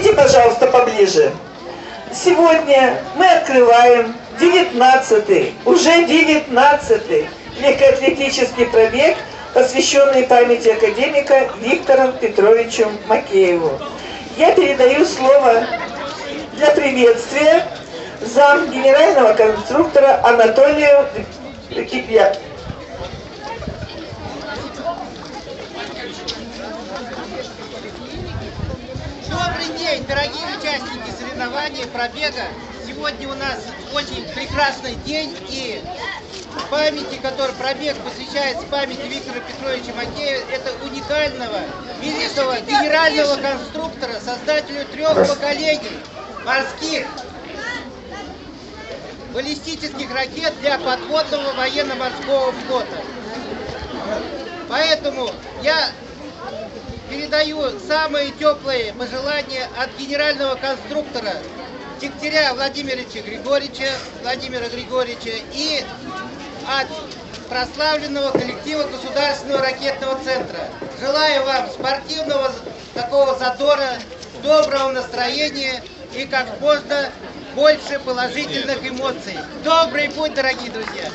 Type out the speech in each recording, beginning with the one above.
Идите, пожалуйста, поближе. Сегодня мы открываем 19-й, уже 19-й легкоатлетический пробег, посвященный памяти академика Виктору Петровичу Макееву. Я передаю слово для приветствия зам генерального конструктора Анатолию Кипья. Добрый день, дорогие участники соревнований, пробега. Сегодня у нас очень прекрасный день и памяти, который пробег посвящается памяти Виктора Петровича Макеева, это уникального, великого генерального конструктора, создателю трех поколений морских баллистических ракет для подводного военно-морского флота. Поэтому я передаю самые теплые пожелания от генерального конструктора Дегтяря Владимировича Григорьевича, Владимира Григорьевича и от прославленного коллектива Государственного ракетного центра. Желаю вам спортивного такого задора, доброго настроения и как можно больше положительных эмоций. Добрый путь, дорогие друзья!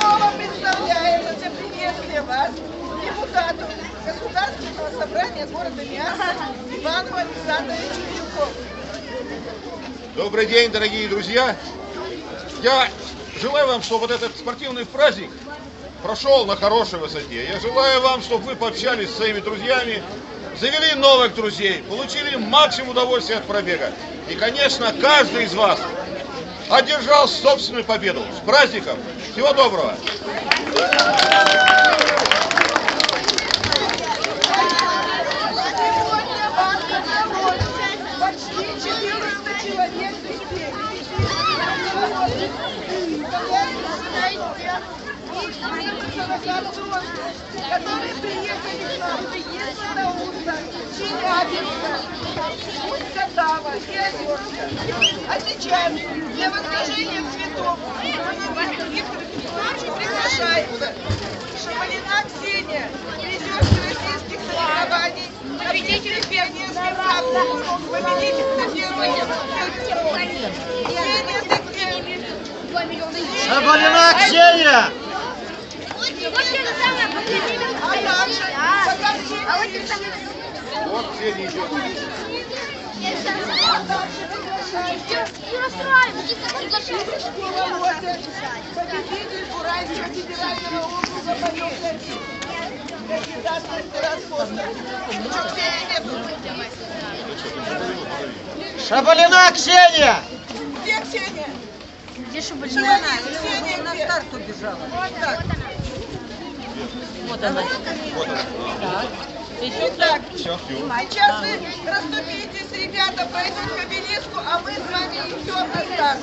Слово представляется для приветствия вас депутату Государственного собрания города Миаса Ивану Александровичу Вилкову. Добрый день, дорогие друзья! Я желаю вам, чтобы вот этот спортивный праздник прошел на хорошей высоте. Я желаю вам, чтобы вы пообщались с своими друзьями, завели новых друзей, получили максимум удовольствия от пробега. И, конечно, каждый из вас одержал собственную победу. С праздником! Всего доброго! Которые приехали к нам из Барнаула, Челябинска, Усть-Катава и Озерска. Сейчас для возложения цветов Петровичу приглашается Шамалина Ксения, призерша российских соревнований, победитель пионерских прогулок, победитель на первом Ксения Дегтярь. Шабалина Ксения! А. Что Ксения? Шабалина Ксения! Где Ксения? Где Ксения, Ксения на старт убежала. Вот так. Вот она. Итак, Все, все. сейчас вы расступитесь, ребята пройдут к обелиску, а мы с вами идем на старт.